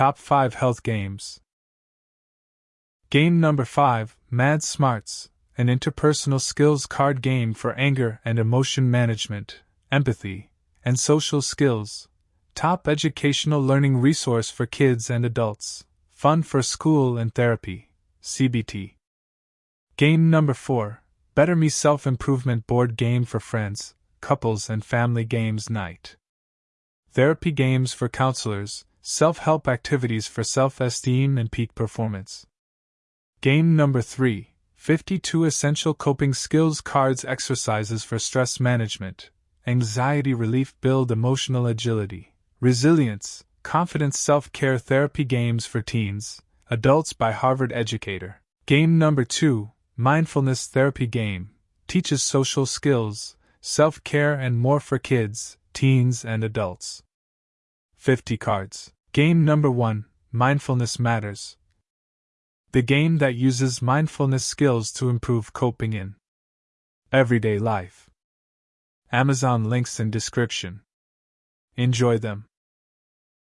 Top 5 Health Games. Game number 5 Mad Smarts, an interpersonal skills card game for anger and emotion management, empathy, and social skills. Top educational learning resource for kids and adults. Fun for school and therapy. CBT. Game number 4 Better Me Self Improvement Board Game for Friends, Couples, and Family Games Night. Therapy games for counselors, self help activities for self esteem and peak performance. Game number 3 52 Essential Coping Skills Cards Exercises for Stress Management, Anxiety Relief Build Emotional Agility, Resilience, Confidence Self Care Therapy Games for Teens, Adults by Harvard Educator. Game number 2 Mindfulness Therapy Game teaches social skills, self care, and more for kids, teens, and adults. 50 cards. Game number 1 Mindfulness Matters. The game that uses mindfulness skills to improve coping in everyday life. Amazon links in description. Enjoy them.